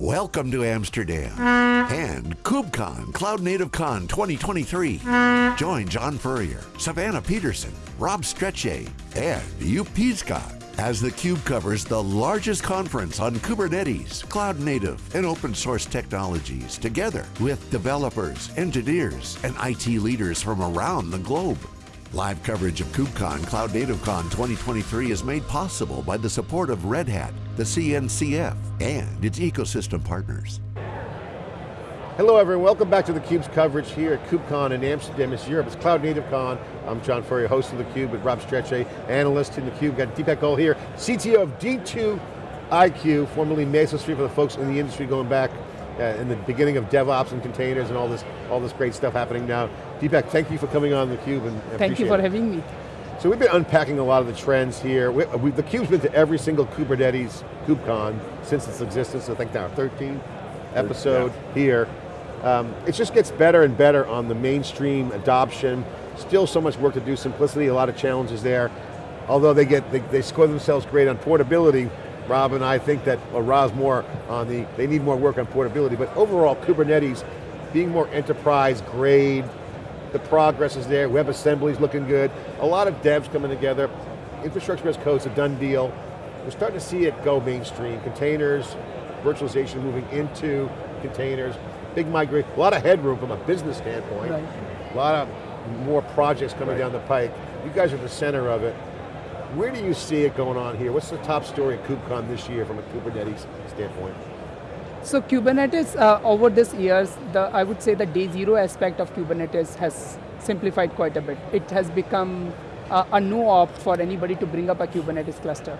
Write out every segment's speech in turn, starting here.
Welcome to Amsterdam and KubeCon Cloud Native Con 2023. Join John Furrier, Savannah Peterson, Rob Strechay, and Joep Piscaer as theCUBE covers the largest conference on Kubernetes, cloud native, and open source technologies together with developers, engineers, and IT leaders from around the globe. Live coverage of KubeCon Cloud Native Con 2023 is made possible by the support of Red Hat, the CNCF, and its ecosystem partners. Hello everyone, welcome back to theCUBE's coverage here at KubeCon in Amsterdam, it's Europe, it's Cloud Native Con. I'm John Furrier, host of theCUBE with Rob Strechay, analyst in theCUBE. Got Deepak Goel here, CTO of D2iQ, formerly Mesosphere for the folks in the industry going back uh, in the beginning of DevOps and containers and all this, all this great stuff happening now. Deepak, thank you for coming on theCUBE and Thank you for it. having me. So we've been unpacking a lot of the trends here. We, we, theCUBE's been to every single Kubernetes KubeCon since its existence, I think now 13 episode yeah. here. Um, it just gets better and better on the mainstream adoption. Still so much work to do, simplicity, a lot of challenges there. Although they get, they, they score themselves great on portability, Rob and I think that, uh, or Rob's more on the, they need more work on portability, but overall Kubernetes being more enterprise grade, the progress is there, WebAssembly's looking good, a lot of devs coming together, infrastructure as code's a done deal. We're starting to see it go mainstream, containers, virtualization moving into containers, big migration, a lot of headroom from a business standpoint, right. a lot of more projects coming right. down the pike. You guys are the center of it. Where do you see it going on here? What's the top story at KubeCon this year from a Kubernetes standpoint? So Kubernetes, uh, over these years, the, I would say the day zero aspect of Kubernetes has simplified quite a bit. It has become uh, a no op for anybody to bring up a Kubernetes cluster.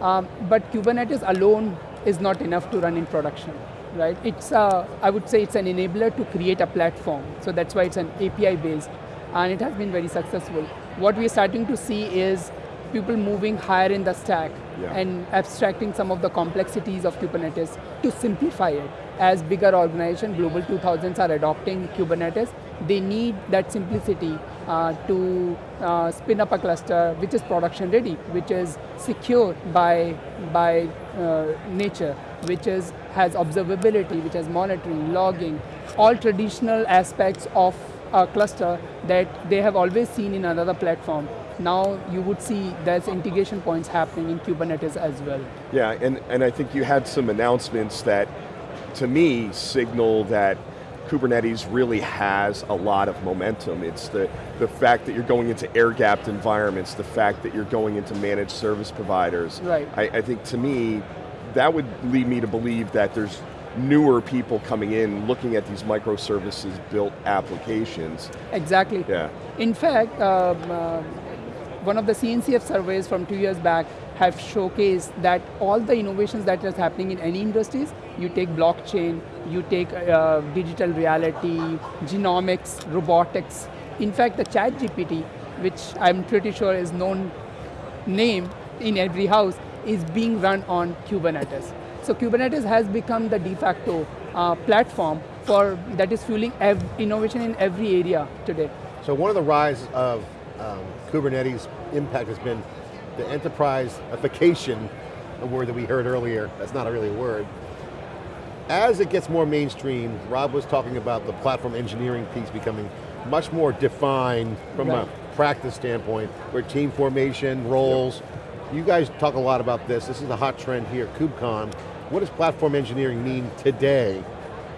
Um, but Kubernetes alone is not enough to run in production right? It's, uh, I would say it's an enabler to create a platform. So that's why it's an API based and it has been very successful. What we're starting to see is people moving higher in the stack yeah. and abstracting some of the complexities of Kubernetes to simplify it. As bigger organizations, Global 2000s are adopting Kubernetes, they need that simplicity uh, to uh, spin up a cluster which is production ready, which is secure by, by uh, nature, which is, has observability, which has monitoring, logging, all traditional aspects of a cluster that they have always seen in another platform. Now you would see there's integration points happening in Kubernetes as well. Yeah, and, and I think you had some announcements that, to me, signal that Kubernetes really has a lot of momentum. It's the, the fact that you're going into air-gapped environments, the fact that you're going into managed service providers. Right. I, I think to me, that would lead me to believe that there's newer people coming in looking at these microservices built applications. Exactly. Yeah. In fact, um, uh, one of the CNCF surveys from two years back have showcased that all the innovations that is happening in any industries, you take blockchain, you take uh, digital reality, genomics, robotics. In fact, the chat GPT, which I'm pretty sure is known name in every house, is being run on Kubernetes. So Kubernetes has become the de facto uh, platform for that is fueling innovation in every area today. So one of the rise of um, Kubernetes impact has been the enterprise-ification, a word that we heard earlier, that's not really a word. As it gets more mainstream, Rob was talking about the platform engineering piece becoming much more defined from right. a practice standpoint, where team formation, roles, yep. you guys talk a lot about this, this is a hot trend here, KubeCon. What does platform engineering mean today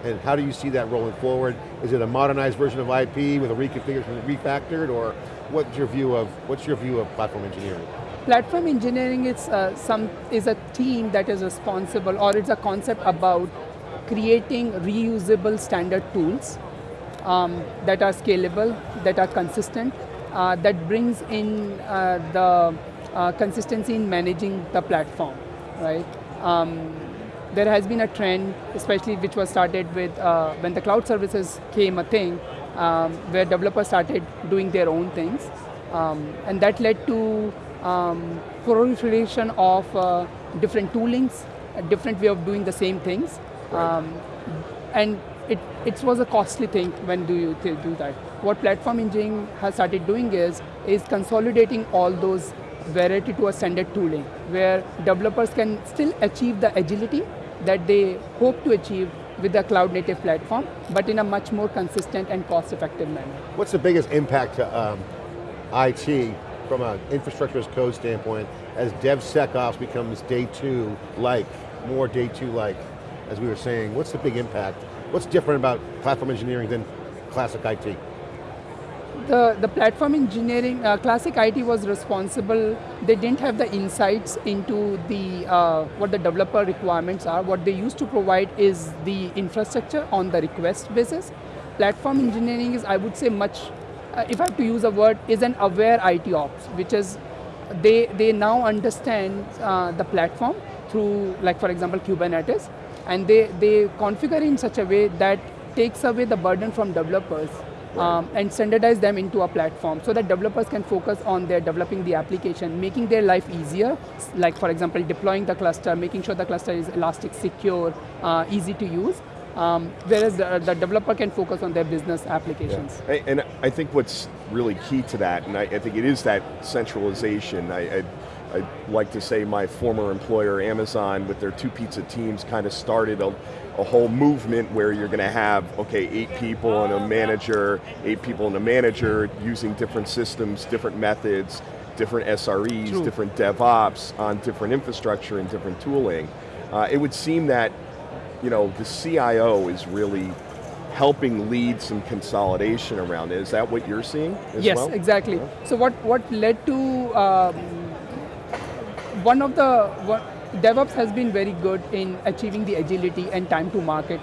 and how do you see that rolling forward? Is it a modernized version of IP with a reconfigured refactored, or what's your view of what's your view of platform engineering? Platform engineering is uh, some is a team that is responsible, or it's a concept about creating reusable standard tools um, that are scalable, that are consistent, uh, that brings in uh, the uh, consistency in managing the platform, right? Um, there has been a trend, especially which was started with uh, when the cloud services came a thing, um, where developers started doing their own things. Um, and that led to um, proliferation of uh, different toolings, a different way of doing the same things. Right. Um, and it, it was a costly thing when do you do that. What platform engineering has started doing is, is consolidating all those variety to a standard tooling, where developers can still achieve the agility that they hope to achieve with the cloud native platform, but in a much more consistent and cost effective manner. What's the biggest impact to um, IT from an infrastructure as code standpoint as DevSecOps becomes day two like, more day two like, as we were saying, what's the big impact? What's different about platform engineering than classic IT? The, the platform engineering, uh, classic IT was responsible, they didn't have the insights into the, uh, what the developer requirements are. What they used to provide is the infrastructure on the request basis. Platform engineering is, I would say, much, uh, if I have to use a word, is an aware IT ops, which is, they, they now understand uh, the platform through, like for example, Kubernetes, and they, they configure in such a way that takes away the burden from developers um, and standardize them into a platform so that developers can focus on their developing the application, making their life easier, like for example, deploying the cluster, making sure the cluster is elastic, secure, uh, easy to use. Um, whereas the, the, developer can focus on their business applications. Yeah. And I think what's really key to that, and I, I think it is that centralization. I, I, I like to say my former employer, Amazon, with their two pizza teams kind of started a, a whole movement where you're going to have, okay, eight people and a manager, eight people and a manager using different systems, different methods, different SREs, True. different DevOps on different infrastructure and different tooling. Uh, it would seem that you know, the CIO is really helping lead some consolidation around it. Is that what you're seeing yes, well? exactly. Yeah. So what, what led to, um, one of the, what, DevOps has been very good in achieving the agility and time to market.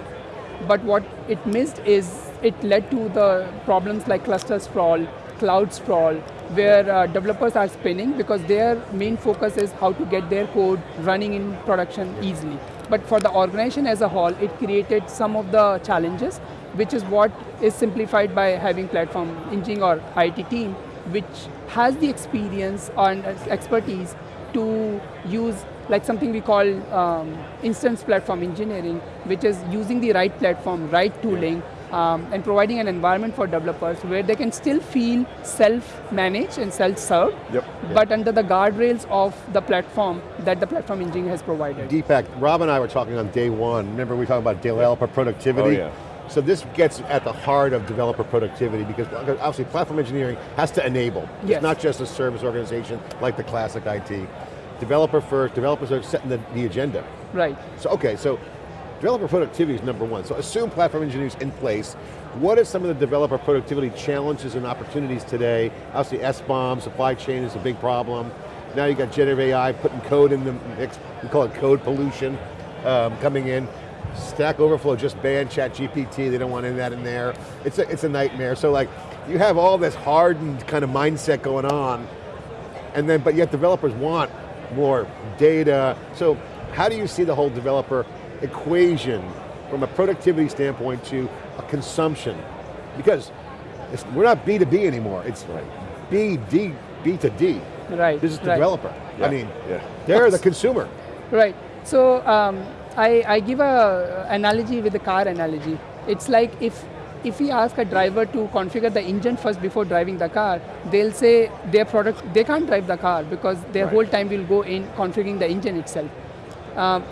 But what it missed is it led to the problems like cluster sprawl, cloud sprawl, where uh, developers are spinning because their main focus is how to get their code running in production easily. But for the organization as a whole, it created some of the challenges, which is what is simplified by having platform engineering or IT team, which has the experience and expertise to use like something we call um, instance platform engineering, which is using the right platform, right tooling, um, and providing an environment for developers where they can still feel self-managed and self-served, yep, yep. but under the guardrails of the platform that the platform engineering has provided. Deepak, Rob and I were talking on day one, remember we were talking about developer productivity? Oh, yeah. So this gets at the heart of developer productivity because obviously platform engineering has to enable. Yes. It's not just a service organization like the classic IT developer first, developers are setting the, the agenda. Right. So, okay, so developer productivity is number one. So assume platform engineering in place. What are some of the developer productivity challenges and opportunities today? Obviously SBOM, supply chain is a big problem. Now you got generative AI putting code in the mix, we call it code pollution, um, coming in. Stack Overflow just banned ChatGPT, they don't want any of that in there. It's a, it's a nightmare. So like, you have all this hardened kind of mindset going on, and then, but yet developers want more data. So how do you see the whole developer equation from a productivity standpoint to a consumption? Because we're not B2B anymore, it's right. B, D, B to D. Right, This is the right. developer. Yeah. I mean, yeah. they're the consumer. Right, so um, I, I give a analogy with the car analogy. It's like if if we ask a driver to configure the engine first before driving the car, they'll say their product, they can't drive the car because their right. whole time will go in configuring the engine itself. Um,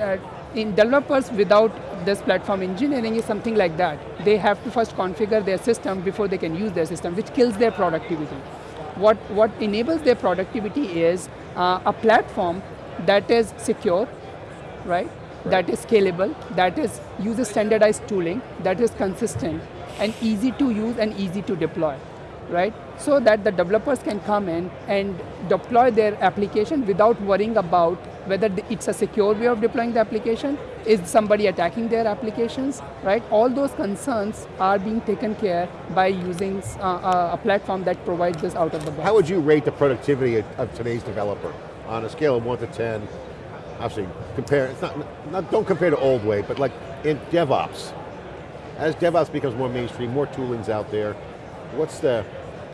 uh, in developers without this platform engineering is something like that. They have to first configure their system before they can use their system, which kills their productivity. What, what enables their productivity is uh, a platform that is secure, right? That is scalable, that is uses standardized tooling, that is consistent and easy to use and easy to deploy, right? So that the developers can come in and deploy their application without worrying about whether it's a secure way of deploying the application, is somebody attacking their applications, right? All those concerns are being taken care by using uh, a platform that provides this out of the box. How would you rate the productivity of today's developer on a scale of one to 10? Obviously compare, it's not, not, don't compare to old way, but like in DevOps, as DevOps becomes more mainstream, more toolings out there, what's the?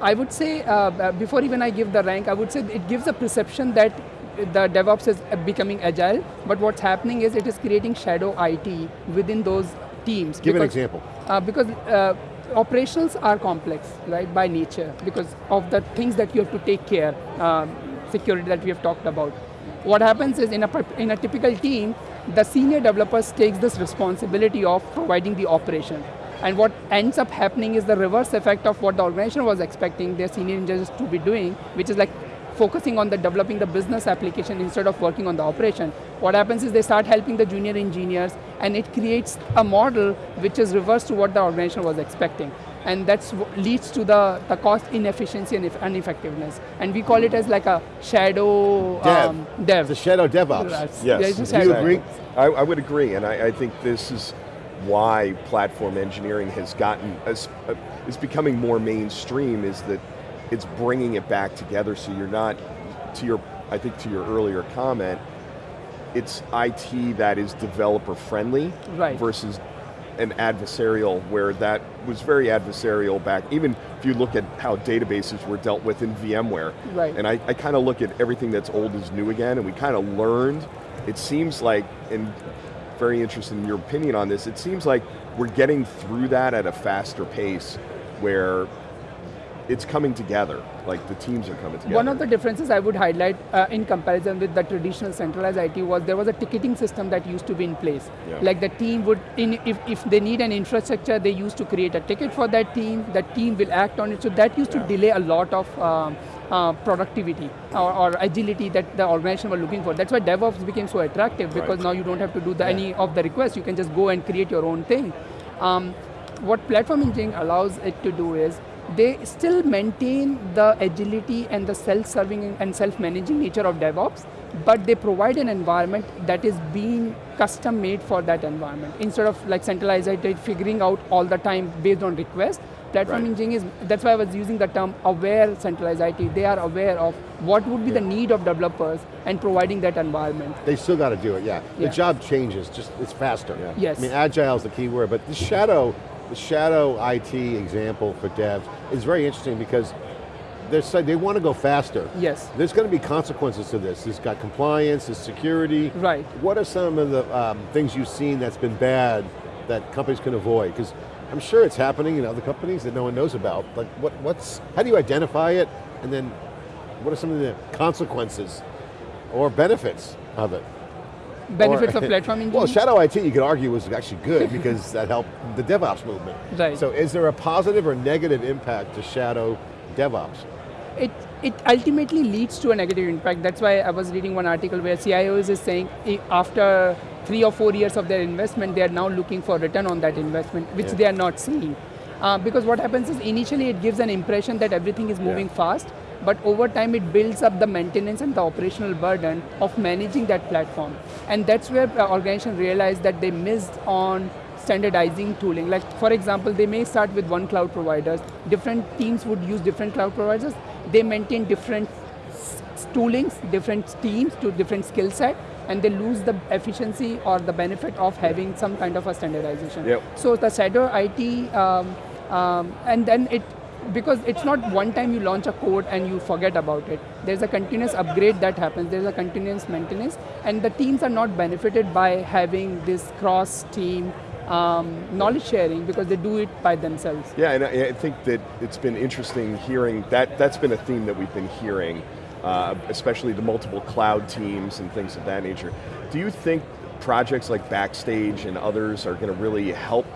I would say, uh, uh, before even I give the rank, I would say it gives a perception that the DevOps is becoming agile, but what's happening is it is creating shadow IT within those teams. Give because, an example. Uh, because uh, operationals are complex, right, by nature, because of the things that you have to take care, um, security that we have talked about what happens is in a, in a typical team, the senior developers takes this responsibility of providing the operation. And what ends up happening is the reverse effect of what the organization was expecting their senior engineers to be doing, which is like focusing on the developing the business application instead of working on the operation. What happens is they start helping the junior engineers and it creates a model which is reverse to what the organization was expecting. And that leads to the, the cost inefficiency and ineffectiveness. And we call it as like a shadow dev. Um, dev. The shadow DevOps. Yes. Yes. Yeah, Do shadow you agree? I, I would agree, and I, I think this is why platform engineering has gotten, as, uh, is becoming more mainstream, is that it's bringing it back together so you're not, to your, I think to your earlier comment, it's IT that is developer friendly Right. versus an adversarial where that was very adversarial back, even if you look at how databases were dealt with in VMware. Right. And I, I kind of look at everything that's old is new again, and we kind of learned, it seems like, and very interested in your opinion on this, it seems like we're getting through that at a faster pace where it's coming together, like the teams are coming together. One of the differences I would highlight uh, in comparison with the traditional centralized IT was there was a ticketing system that used to be in place. Yeah. Like the team would, in, if, if they need an infrastructure, they used to create a ticket for that team, that team will act on it. So that used Yeah. to delay a lot of um, uh, productivity or, or agility that the organization were looking for. That's why DevOps became so attractive because Right. now you don't have to do the, any of the requests, you can just go and create your own thing. Um, what platform engineering allows it to do is they still maintain the agility and the self-serving and self-managing nature of DevOps, but they provide an environment that is being custom made for that environment. Instead of like centralized IT figuring out all the time based on request, platform Right. engineering is, that's why I was using the term aware centralized IT. They are aware of what would be the need of developers and providing that environment. They still got to do it, yeah. The job changes, just it's faster. Yeah. Yes. I mean, agile is the key word, but the shadow, the shadow IT example for devs is very interesting because they're, they want to go faster. Yes. There's going to be consequences to this. There's got compliance, there's security. Right. What are some of the um, things you've seen that's been bad that companies can avoid? Because I'm sure it's happening in other companies that no one knows about. Like, what, what's, how do you identify it? And then, what are some of the consequences or benefits of it? Benefits Or- of platform engineering? Well, shadow IT, you could argue, was actually good because that helped the DevOps movement. Right. So is there a positive or negative impact to shadow DevOps? it, it ultimately leads to a negative impact. That's why I was reading one article where CIOs is saying after three or four years of their investment, they are now looking for return on that investment, which Yeah. they are not seeing. Uh, because what happens is initially it gives an impression that everything is moving fast, but over time it builds up the maintenance and the operational burden of managing that platform. And that's where the organization realized that they missed on standardizing tooling. Like for example, they may start with one cloud provider. Different teams would use different cloud providers. They maintain different toolings, different teams to different skill set, and they lose the efficiency or the benefit of having some kind of a standardization. Yep. So the shadow IT, um, um, and then it, because it's not one time you launch a code and you forget about it. There's a continuous upgrade that happens. There's a continuous maintenance, and the teams are not benefited by having this cross-team um, knowledge sharing because they do it by themselves. Yeah, and I, I think that it's been interesting hearing that. That's been a theme that we've been hearing, uh, especially the multiple cloud teams and things of that nature. Do you think projects like Backstage and others are going to really help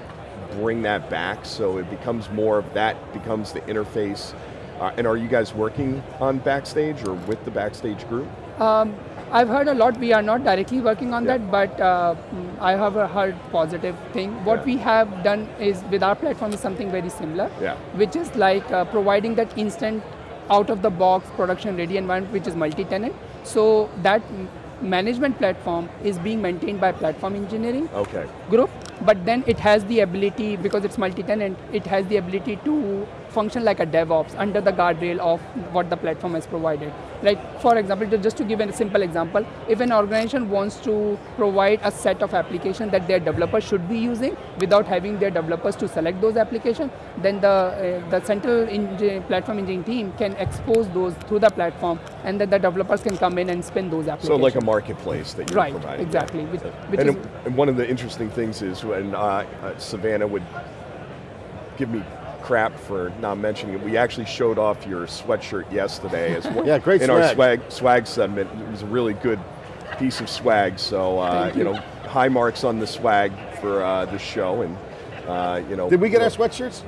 bring that back so it becomes more of that becomes the interface? Uh, and are you guys working on Backstage or with the Backstage group? Um, I've heard a lot. We are not directly working on Yeah. that, but uh, I have a heard positive thing. What Yeah. we have done is with our platform is something very similar, Yeah. which is like uh, providing that instant out of the box production ready environment, which is multi-tenant. So that management platform is being maintained by platform engineering Okay. group, but then it has the ability, because it's multi-tenant, it has the ability to function like a DevOps under the guardrail of what the platform has provided. Like, for example, just to give a simple example, if an organization wants to provide a set of applications that their developers should be using without having their developers to select those applications, then the, uh, the central engi- platform engineering team can expose those through the platform and then the developers can come in and spin those applications. So like a marketplace that you're Right, providing. exactly, which- which and, is- and one of the interesting things is when uh, uh, Savannah would give me crap for not mentioning it, we actually showed off your sweatshirt yesterday as well. Yeah, great in our swag. swag swag segment. It was a really good piece of swag. So uh, you you. know, high marks on the swag for uh, the show, and uh, you know. Did we get our sweatshirts?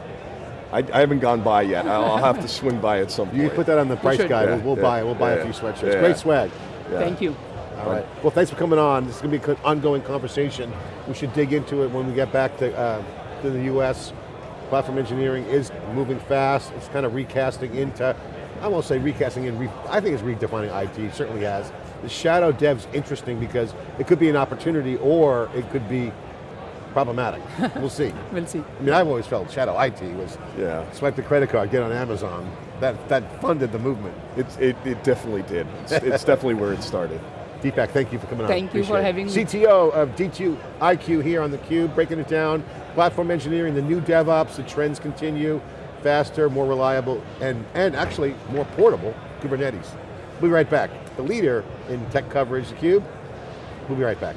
I, I haven't gone by yet. I'll, I'll have to swing by at some point. You put that on the price guide. Yeah, we'll, we'll yeah, buy. We'll buy yeah, a few sweatshirts. yeah. Great swag. Yeah. Thank you. All right. Well, thanks for coming on. This is going to be an ongoing conversation. We should dig into it when we get back to, uh, to the U.S. Platform engineering is moving fast. It's kind of recasting into, I won't say recasting in, re, I think it's redefining IT, it certainly has. The shadow dev's interesting because it could be an opportunity or it could be problematic. we'll see. We'll see. I mean, I've always felt shadow IT was Yeah. swipe the credit card, get on Amazon. That, that funded the movement. It's, it, it definitely did. It's, it's definitely where it started. Deepak, thank you for coming on. Thank you for Appreciate it. having me. CTO of D2 IQ here on theCUBE, breaking it down. Platform engineering, the new DevOps, the trends continue. Faster, more reliable, and, and actually more portable Kubernetes. We'll be right back. The leader in tech coverage, theCUBE. We'll be right back.